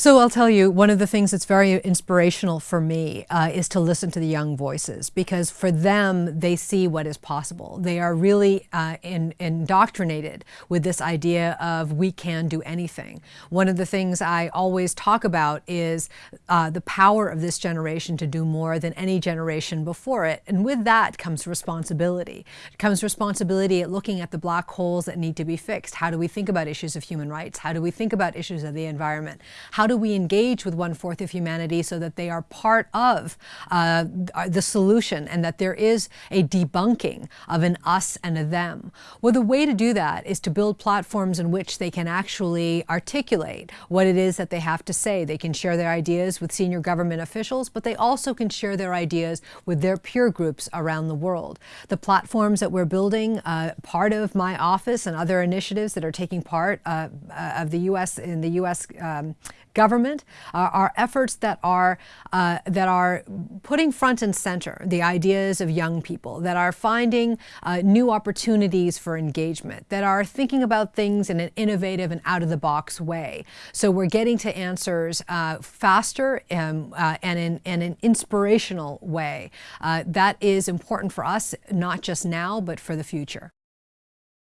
So I'll tell you, one of the things that's very inspirational for me uh, is to listen to the young voices because for them, they see what is possible. They are really uh, in, indoctrinated with this idea of we can do anything. One of the things I always talk about is uh, the power of this generation to do more than any generation before it. And with that comes responsibility. It comes responsibility at looking at the black holes that need to be fixed. How do we think about issues of human rights? How do we think about issues of the environment? How do we engage with one-fourth of humanity so that they are part of uh, the solution and that there is a debunking of an us and a them? Well, the way to do that is to build platforms in which they can actually articulate what it is that they have to say. They can share their ideas with senior government officials, but they also can share their ideas with their peer groups around the world. The platforms that we're building, uh, part of my office and other initiatives that are taking part uh, uh of the U.S. in the U.S. Um, government uh, are efforts that are, uh, that are putting front and center the ideas of young people, that are finding uh, new opportunities for engagement, that are thinking about things in an innovative and out-of-the-box way. So we're getting to answers uh, faster and, uh, and, in, and an inspirational way. Uh, that is important for us, not just now, but for the future.